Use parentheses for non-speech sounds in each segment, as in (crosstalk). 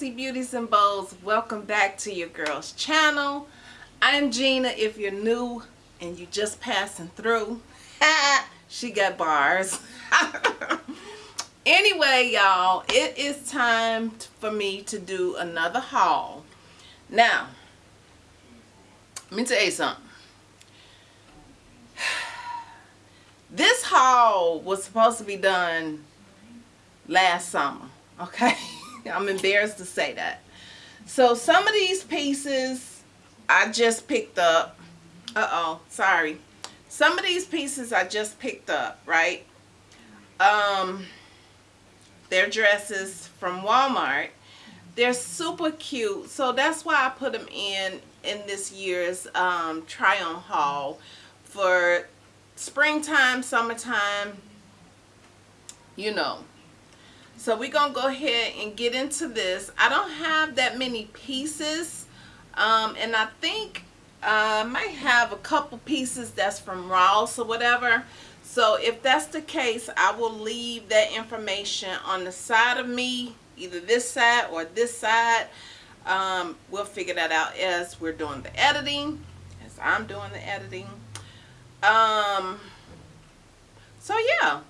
fancy beauties and bows welcome back to your girls channel. I'm gina if you're new and you're just passing through (laughs) she got bars. (laughs) Anyway y'all it is time for me to do another haul. Now let me tell you something. (sighs) This haul was supposed to be done last summer okay (laughs) I'm embarrassed to say that. So some of these pieces I just picked up. Uh-oh, sorry. Some of these pieces I just picked up, right? Um, they're dresses from Walmart. They're super cute. So that's why I put them in in this year's um, try-on haul for springtime, summertime, you know. So we're going to go ahead and get into this. I don't have that many pieces. Um, and I think uh, I might have a couple pieces that's from Ross or whatever. So if that's the case, I will leave that information on the side of me, either this side or this side. Um, we'll figure that out as we're doing the editing, as I'm doing the editing. Um, so yeah,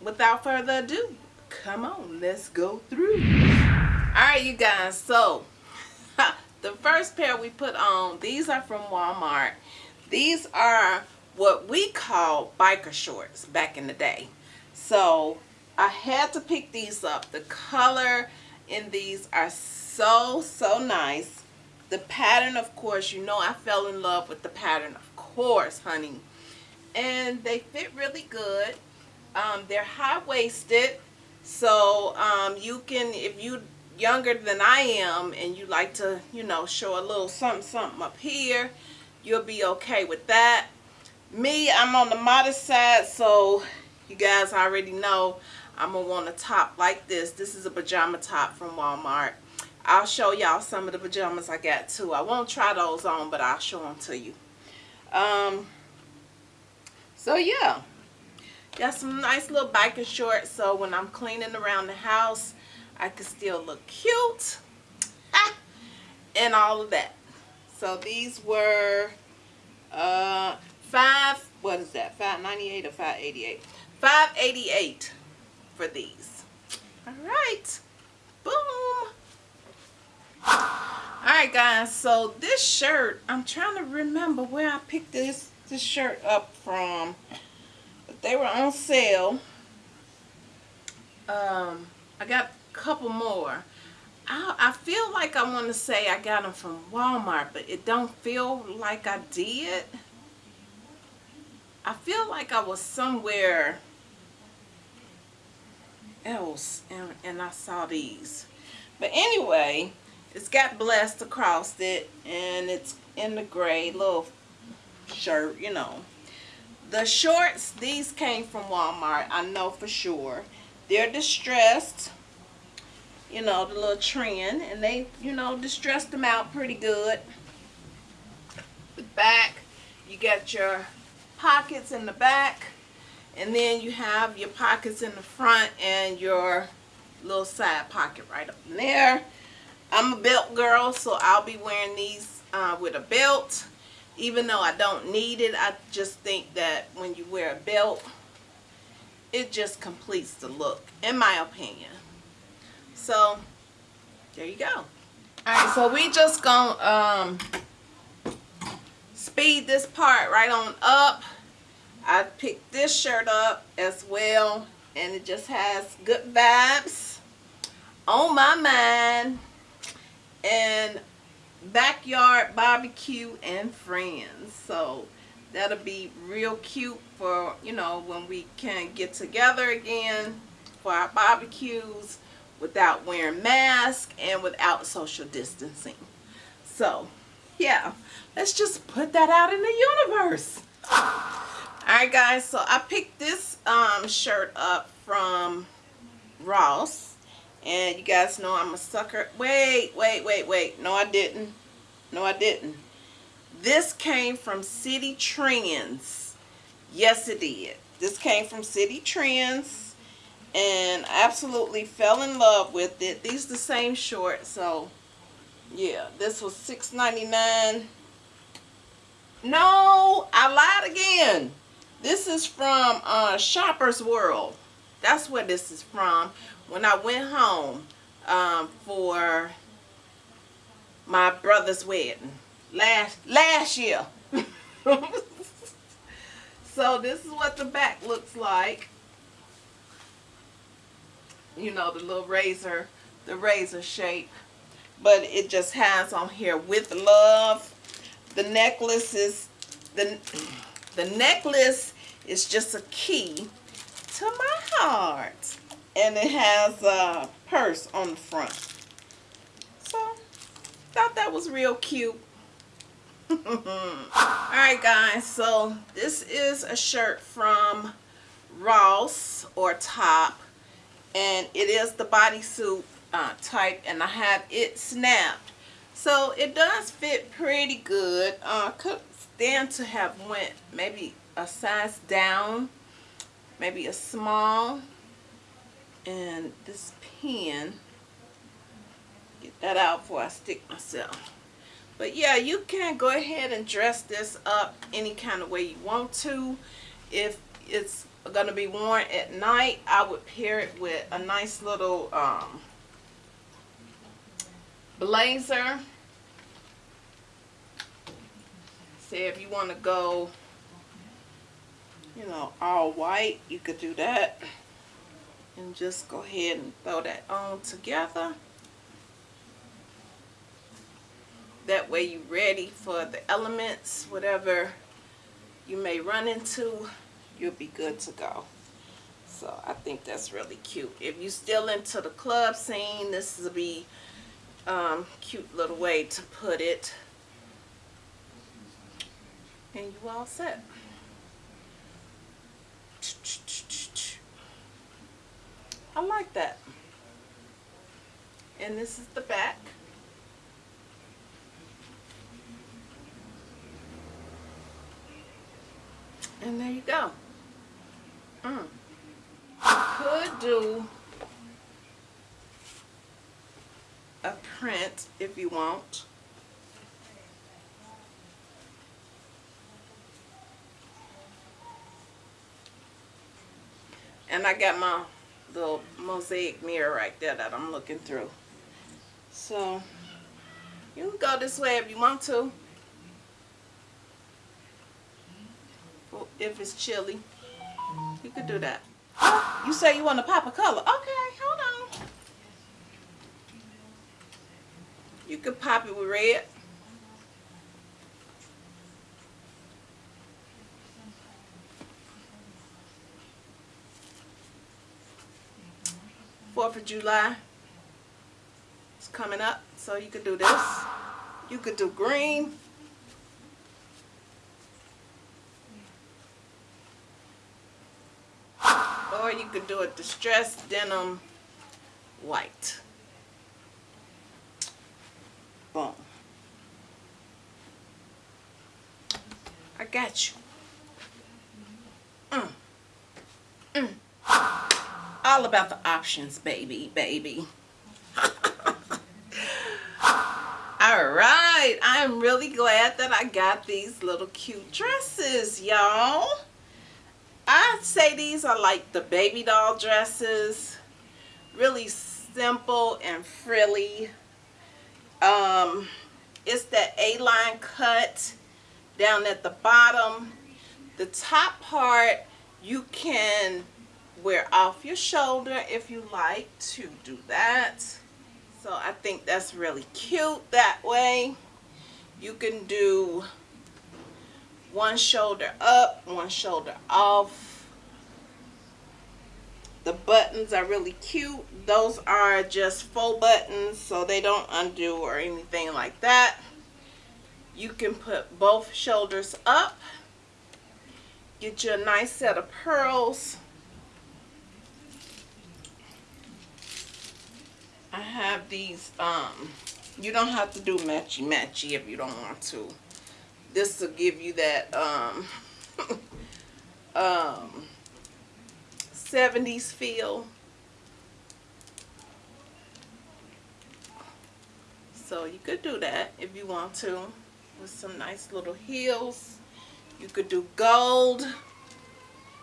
without further ado, come on let's go through. All right you guys so (laughs) the first pair we put on these are from Walmart. These are what we call biker shorts back in the day. So I had to pick these up. The color in these are so so nice. The pattern of course you know I fell in love with the pattern of course honey. And they fit really good. Um, they're high-waisted so um, you can, if you younger than I am and you like to, you know, show a little something, something up here, you'll be okay with that. Me, I'm on the modest side, so you guys already know I'm going to want a top like this. This is a pajama top from Walmart. I'll show y'all some of the pajamas I got too. I won't try those on, but I'll show them to you. Um, so yeah. Got some nice little biking shorts so when I'm cleaning around the house, I can still look cute. (laughs) And all of that. So these were uh, five, what is that, 598 or 588? 588 for these. All right. Boom. Alright guys, so this shirt, I'm trying to remember where I picked this, this shirt up from they were on sale. Um, I got a couple more. I, I feel like I want to say I got them from Walmart, but it don't feel like I did. I feel like I was somewhere else and, and I saw these. But anyway, it's got blessed across it and it's in the gray little shirt, you know. The shorts, these came from Walmart, I know for sure. They're distressed, you know, the little trend, and they, you know, distressed them out pretty good. The back, you got your pockets in the back, and then you have your pockets in the front and your little side pocket right up in there. I'm a belt girl, so I'll be wearing these uh, with a belt even though I don't need it I just think that when you wear a belt it just completes the look in my opinion. So there you go. Alright so we just gonna um, speed this part right on up. I picked this shirt up as well and it just has good vibes on my mind. And backyard barbecue and friends. So that'll be real cute for you know when we can get together again for our barbecues without wearing masks and without social distancing. So yeah let's just put that out in the universe. Alright guys so I picked this um, shirt up from Ross and you guys know I'm a sucker. Wait, wait, wait, wait. No, I didn't. No, I didn't. This came from Citi Trends. Yes, it did. This came from Citi Trends. and absolutely fell in love with it. These the same shorts, so yeah, this was $6.99. No, I lied again. This is from uh, Shoppers World. That's where this is from. When I went home um, for my brother's wedding last last year. (laughs) so this is what the back looks like. You know, the little razor, the razor shape. But it just has on here with love. The necklace is the the necklace is just a key to my heart. And it has a purse on the front. So, thought that was real cute. (laughs) Alright guys, so this is a shirt from Ross or Top. And it is the bodysuit uh, type and I have it snapped. So it does fit pretty good. Uh, could stand to have went maybe a size down, maybe a small. And this pen, get that out before I stick myself. But yeah, you can go ahead and dress this up any kind of way you want to. If it's going to be worn at night, I would pair it with a nice little um, blazer. Say if you want to go, you know, all white, you could do that. And just go ahead and throw that on together. That way you're ready for the elements, whatever you may run into, you'll be good to go. So I think that's really cute. If you're still into the club scene, this will be um, cute little way to put it. And you all set. I like that. And this is the back. And there you go. Mm. Could do a print if you want. And I got my little mosaic mirror right there that I'm looking through. So, you can go this way if you want to. If it's chilly, you could do that. You say you want to pop a color. Okay, hold on. You could pop it with red. Fourth of July is coming up, so you could do this. You could do green. Or you could do a distressed denim white. Boom. I got you. Mm. Mm. All about the options, baby, baby. (laughs) Alright, I'm really glad that I got these little cute dresses, y'all. I'd say these are like the baby doll dresses. Really simple and frilly. Um, it's that A-line cut down at the bottom. The top part you can wear off your shoulder if you like to do that. So I think that's really cute that way. You can do one shoulder up, one shoulder off. The buttons are really cute. Those are just faux buttons so they don't undo or anything like that. You can put both shoulders up. Get you a nice set of pearls. I have these, um, you don't have to do matchy-matchy if you don't want to. This will give you that, um, (laughs) um, 70s feel. So you could do that if you want to with some nice little heels. You could do gold.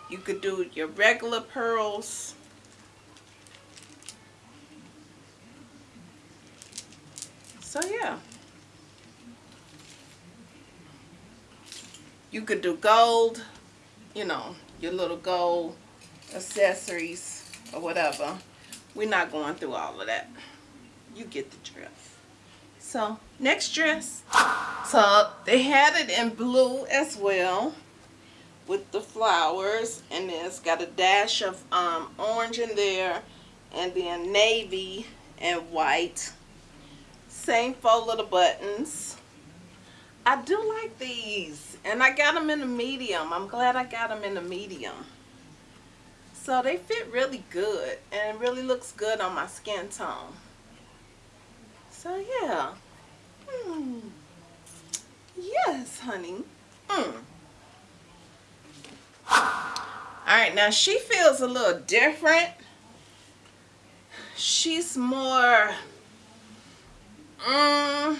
You could do your regular pearls. So yeah. You could do gold, you know, your little gold accessories or whatever. We're not going through all of that. You get the drift. So, next dress. So, they had it in blue as well with the flowers. And it's got a dash of um, orange in there. And then navy and white. Same four little buttons. I do like these. And I got them in a medium. I'm glad I got them in a medium. So they fit really good and really looks good on my skin tone. So yeah. Hmm. Yes, honey. Hmm. Alright, now she feels a little different. She's more, um,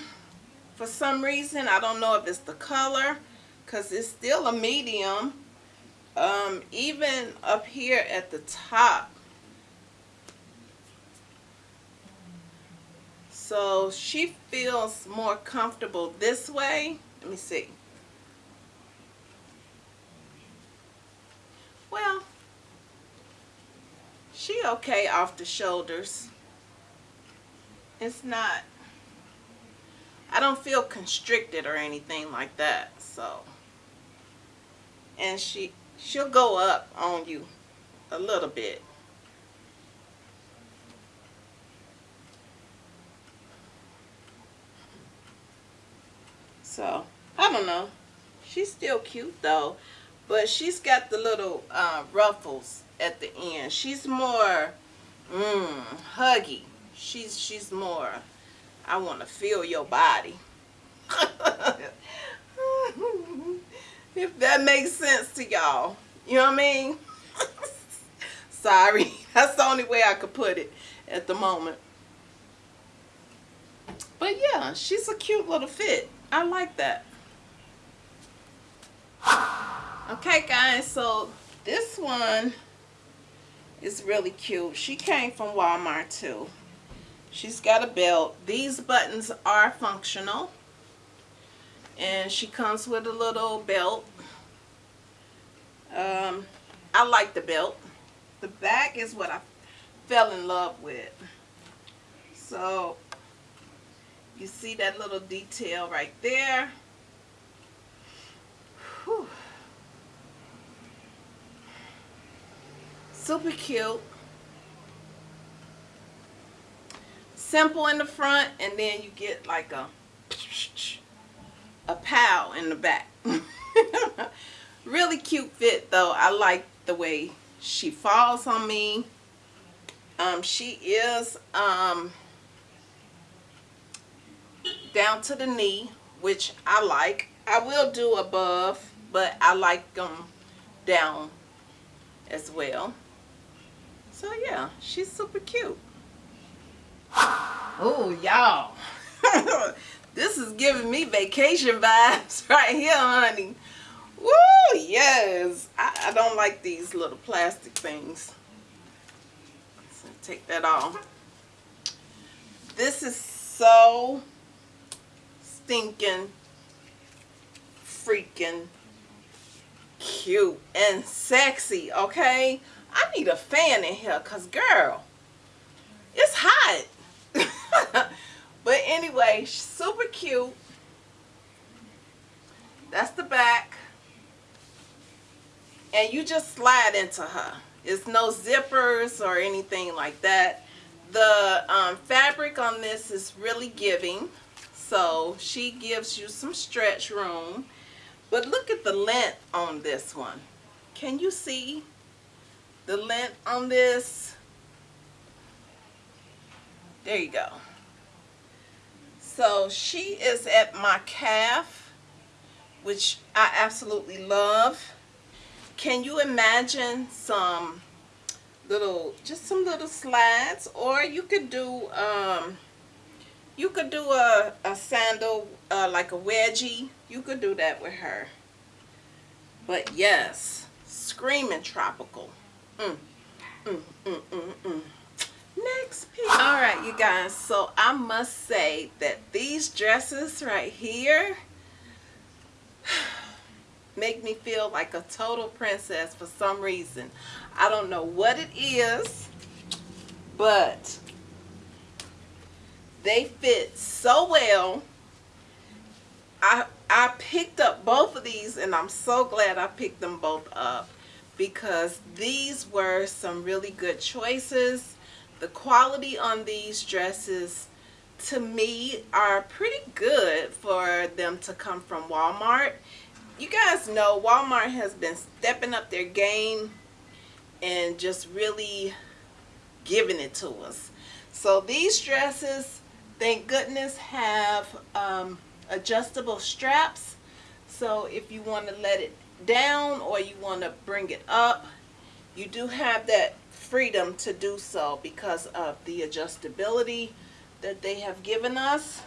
for some reason, I don't know if it's the color, because it's still a medium um, even up here at the top. So she feels more comfortable this way. Let me see. Well, she okay off the shoulders. It's not, I don't feel constricted or anything like that. So, and she, she'll go up on you a little bit. So, I don't know. She's still cute though. But she's got the little uh, ruffles at the end. She's more mm, huggy. She's, she's more, I want to feel your body. (laughs) If that makes sense to y'all. You know what I mean? (laughs) Sorry. That's the only way I could put it at the moment. But yeah, she's a cute little fit. I like that. Okay, guys. So this one is really cute. She came from Walmart too. She's got a belt. These buttons are functional. And she comes with a little belt. Um, I like the belt. The back is what I fell in love with. So you see that little detail right there? Whew. super cute simple in the front and then you get like a a pow in the back. (laughs) really cute fit though. I like the way she falls on me. Um, she is um, down to the knee, which I like. I will do above, but I like them down as well. So yeah, she's super cute. Oh, y'all. (laughs) This is giving me vacation vibes (laughs) right here, honey. Woo, yes. I, I don't like these little plastic things. So take that off. This is so stinking freaking cute and sexy, okay? I need a fan in here because, girl, it's hot. (laughs) But anyway, super cute. That's the back. And you just slide into her. It's no zippers or anything like that. The um, fabric on this is really giving. So she gives you some stretch room. But look at the length on this one. Can you see the length on this? There you go. So she is at my calf, which I absolutely love. Can you imagine some little, just some little slides? Or you could do, um, you could do a, a sandal uh, like a wedgie you could do that with her but yes screaming tropical mm. Mm, mm, mm, mm. Next piece all right you guys so i must say that these dresses right here (sighs) make me feel like a total princess for some reason i don't know what it is but they fit so well. I I picked up both of these and I'm so glad I picked them both up because these were some really good choices. The quality on these dresses to me are pretty good for them to come from Walmart. You guys know Walmart has been stepping up their game and just really giving it to us. So these dresses thank goodness have um, adjustable straps so if you want to let it down or you want to bring it up you do have that freedom to do so because of the adjustability that they have given us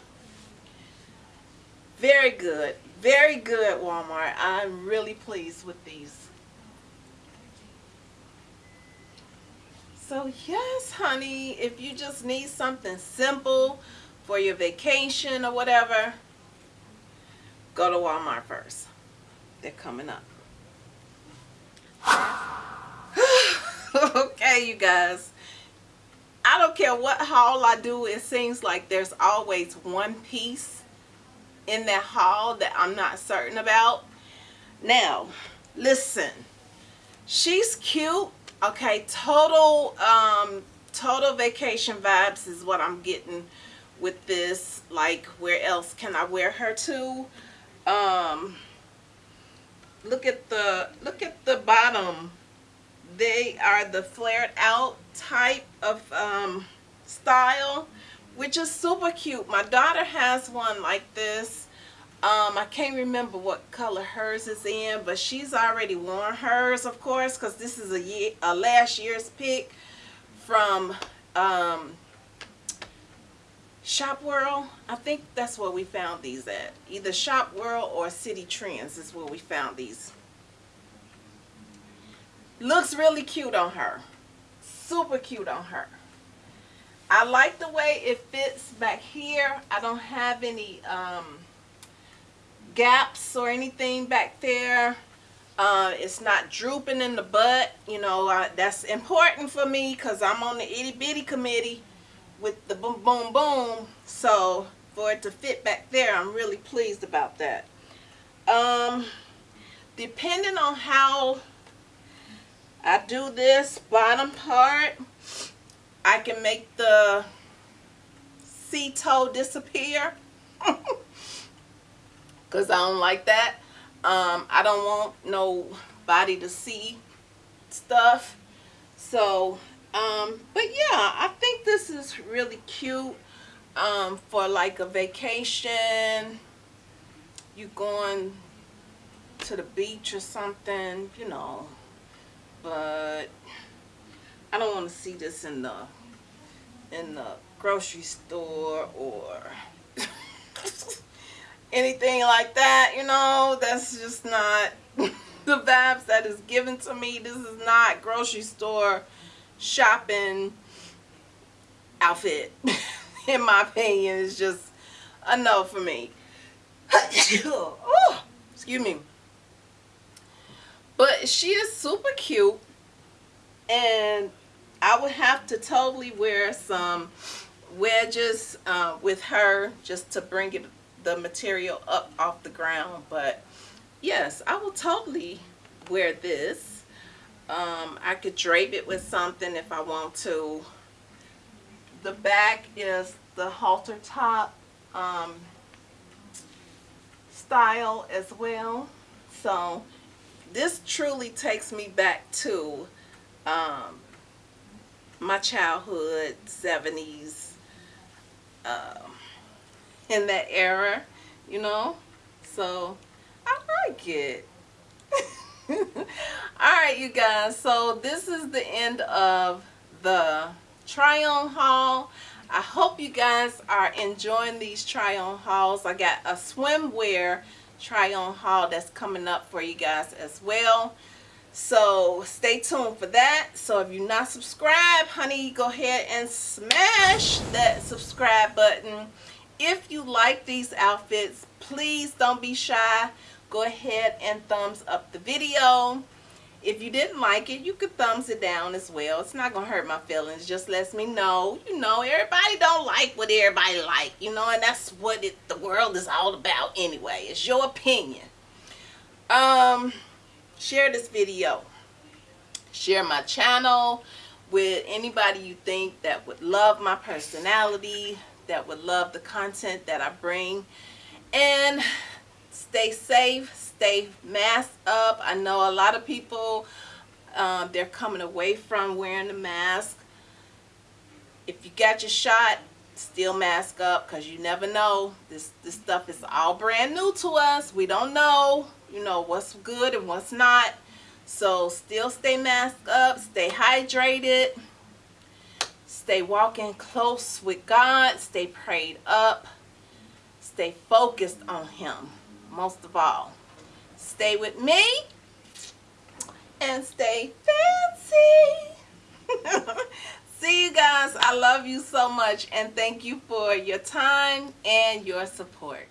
very good very good Walmart I'm really pleased with these so yes honey if you just need something simple for your vacation or whatever, go to Walmart first. They're coming up. (laughs) okay, you guys. I don't care what haul I do, it seems like there's always one piece in that haul that I'm not certain about. Now, listen. She's cute. Okay, total um total vacation vibes is what I'm getting with this like where else can I wear her to um look at the look at the bottom they are the flared out type of um, style which is super cute my daughter has one like this um, I can't remember what color hers is in but she's already worn hers of course because this is a year a last year's pick from um, Shop World, I think that's where we found these at. Either Shop World or Citi Trends is where we found these. Looks really cute on her. Super cute on her. I like the way it fits back here. I don't have any um, gaps or anything back there. Uh, it's not drooping in the butt. You know, that's important for me because I'm on the itty bitty committee with the boom boom boom so for it to fit back there I'm really pleased about that um depending on how I do this bottom part I can make the C toe disappear (laughs) because I don't like that um, I don't want nobody to see stuff so um, but yeah, I think this is really cute um, for like a vacation. You going to the beach or something, you know. But I don't want to see this in the in the grocery store or (laughs) anything like that, you know. That's just not (laughs) the vibes that is given to me. This is not grocery store shopping outfit (laughs) in my opinion is just a no for me excuse me but she is super cute and I would have to totally wear some wedges uh, with her just to bring it the material up off the ground but yes I will totally wear this um, I could drape it with something if I want to. The back is the halter top um, style as well. So this truly takes me back to um, my childhood 70s um, in that era, you know. So I like it. (laughs) Alright you guys, so this is the end of the try on haul. I hope you guys are enjoying these try on hauls. I got a swimwear try on haul that's coming up for you guys as well. So stay tuned for that. So if you're not subscribed, honey, go ahead and smash that subscribe button. If you like these outfits, please don't be shy. Go ahead and thumbs up the video. If you didn't like it, you could thumbs it down as well. It's not going to hurt my feelings. Just lets me know, you know, everybody don't like what everybody like, you know, and that's what it, the world is all about anyway. It's your opinion. Um, share this video. Share my channel with anybody you think that would love my personality, that would love the content that I bring. And stay safe, stay masked up. I know a lot of people, um, they're coming away from wearing the mask. If you got your shot, still mask up because you never know. This, this stuff is all brand new to us. We don't know, you know, what's good and what's not. So still stay masked up, stay hydrated, stay walking close with God, stay prayed up, stay focused on Him most of all. Stay with me and stay fancy. (laughs) See you guys. I love you so much and thank you for your time and your support.